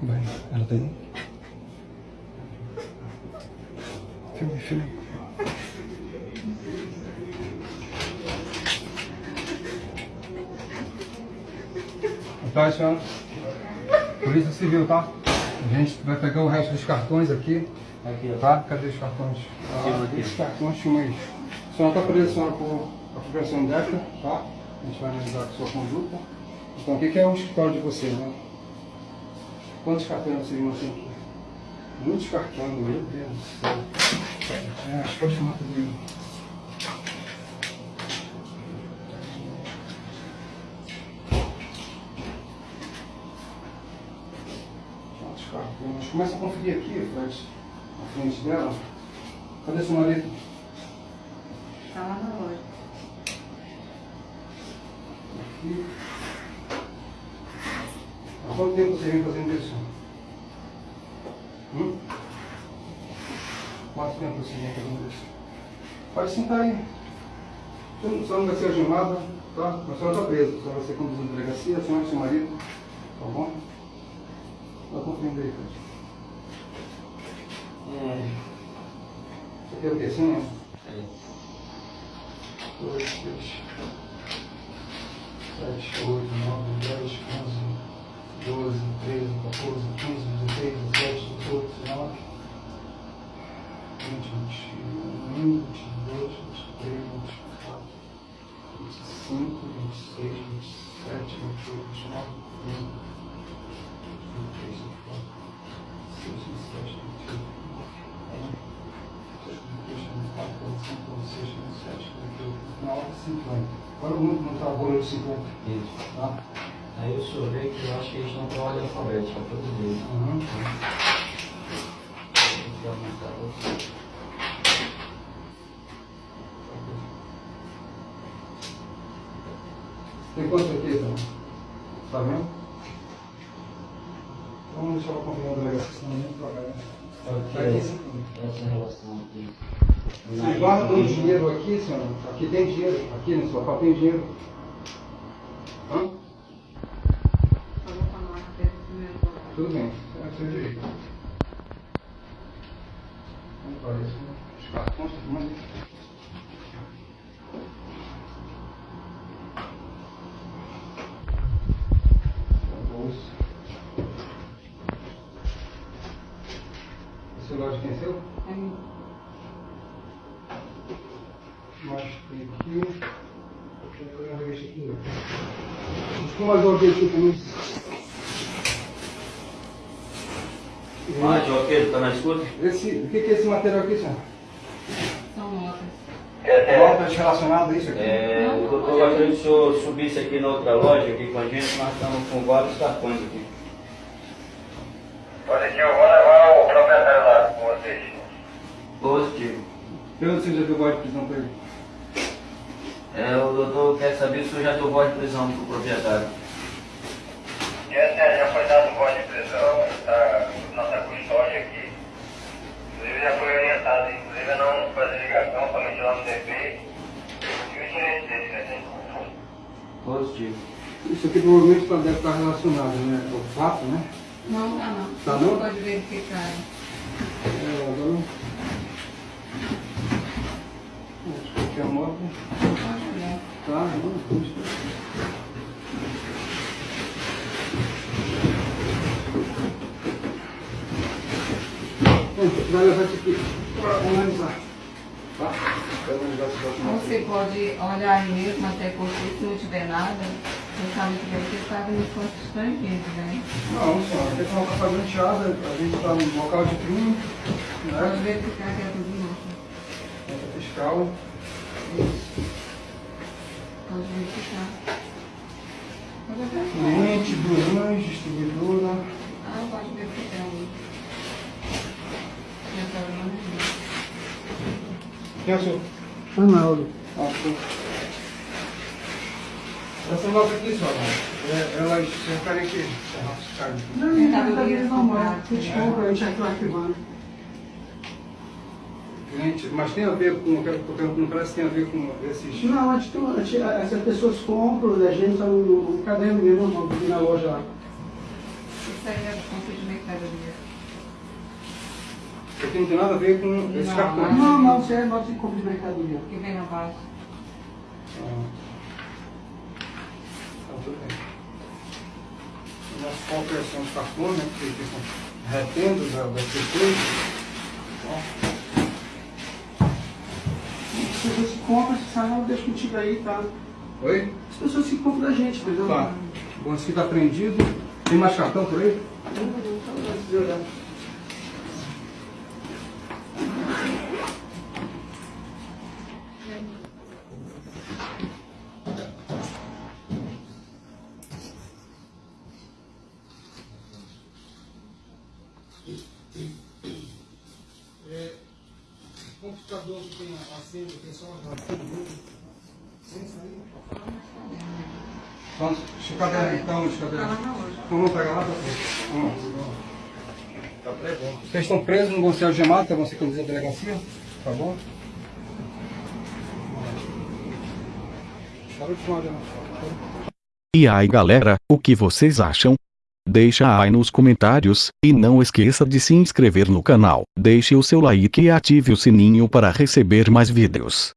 Vai, ela tá aí? Filme, filme. Tá, senhora? Polícia Civil, tá? A gente vai pegar o resto dos cartões aqui. Aqui, ó. Tá? Cadê os cartões? Aqui. Os cartões, filma aí. A senhora está presa, senhora, por apropriação indébita, tá? A gente vai analisar a sua conduta. Então, o que é o escritório de vocês, né? Quantos cartões vocês não têm aqui? Muitos cartões, meu Deus do céu. É, acho que pode filmar tudo aí. Quantos cartões? Começa a conferir aqui, Fred, na frente dela. Cadê seu marido? Tá lá na loja. Aqui. Quanto tempo você vem fazendo isso? Hum? Quanto tempo você vem fazendo isso? Pode sentar aí. Você não, você não vai ser algemada, tá? Mas a senhora está presa. A senhora vai ser conduzida à delegacia, a senhora e seu marido. Tá bom? Vai conferindo aí. É. Isso aqui é o quê? Senha? É. dois, três, sete, oito, nove, dez, onze, doze, treze, quatorze, quinze, dezesseis, dezessete, dezoito, dezenove, vinte, vinte e um, vinte e dois, vinte e três, vinte e quatro, vinte e cinco, vinte e seis, vinte e sete, vinte e oito, vinte e nove, vinte, vinte e três, vinte e quatro, vinte e cinco, vinte e seis, vinte e oito, Agora o mundo não está agora de 50, Isso. tá? Aí o senhor vê que eu acho que eles não estão ordem alfabética, todos eles. Uhum. Vou aumentar outro. Tem quanto aqui, então? Tá vendo? Então vamos deixar ela confirmar a delegacia, senão nem trabalha. Tá aqui, sim. Essa relação aqui. Vocês guardam dinheiro aqui, senhor? Aqui tem dinheiro. Aqui no sofá tem dinheiro. Hã? Falou com a marca dele primeiro. Tudo bem. É o seu direito. Vamos para isso. né? Os cartões, tudo mais. Bolsa. O celular de quem é seu? Aí, Mas tem aqui. Eu vou ver aqui. Mais uma vez aqui Ah, Joaquim, tá na escuta? Esse, o que que é esse material aqui, senhor? são notas. Notas relacionadas a isso aqui? É, eu tô gostaria que o senhor subisse aqui na outra loja aqui com a gente, nós estamos com vários cartões aqui. Positivo, vou levar o proprietário lá com vocês. Positivo. Eu não sei se já deu voz de prisão para ele. É, o doutor quer saber se o senhor já deu voz de prisão pro proprietário. Essa já foi dado voz de prisão, está nossa custódia aqui. Inclusive já orientado, inclusive, a não fazer ligação, somente lá no DP. E o direito dele, né? Positivo. Isso aqui provavelmente tá- deve estar relacionado, né? Ao fato, né? Não, tá não. Tá não? Pode verificar. É, agora. Acho que aqui é a moto. Pode olhar. Tá, não, puxa. Bom, vai levar isso aqui para analisar. Tá? Você pode olhar aí mesmo até porque se não tiver nada, você sabe que ter estado em enquanto estrangeiro, né? Não, senhora, a questão está patenteada, a gente está no local de crime, Pode né? verificar que é tudo novo. Nota fiscal. Pode verificar. Pode verificar. Cliente, Brunães, distribuidora. Ah, pode verificar aí. Já tá o nome dele. Quem é o senhor? Arnaldo. Ah. Essa nota aqui, senhora, é, elas se referem aqui. Não, não, bebendo normal. comprado. Desculpa, a gente já está arquivando. Cliente, mas tem a ver com, eu quero eu não parece que tem a ver com esses... Não, antes, essas pessoas compram da gente, tá no, no caderno mesmo, na loja lá. Isso aí é do compra de Isso aqui não tem nada a ver com esse Não, cartão. Não, não, você é nota de compra de mercadoria. Que vem abaixo. Ah. Então, tudo bem. Nossa compra são os cartões, né? Que ficam retendo da- das pessoas. Ó. As pessoas que compram, se sabe, eu deixo contigo aí, tá? Oi? As pessoas que compram da gente, entendeu? Tá. Bom, esse aqui tá prendido. Tem mais cartão por aí? É, computador que tem a senha, tem só uma Sem sair. Vamos, cadê então, cadê? Tá lá na loja. Então vamos pegar lá pra frente. Vamos. Tá preso. Vocês estão presos, não vão ser algemados, tá? vão ser conduzidos à delegacia, tá bom? Algemação. E aí galera, o que vocês acham? Deixa aí nos comentários, e não esqueça de se inscrever no canal, deixe o seu like e ative o sininho para receber mais vídeos.